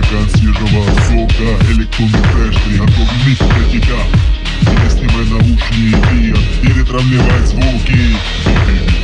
стакан свежего сока Электронный трэш, приготовленный для тебя Теперь снимай наушники и ретравливай звуки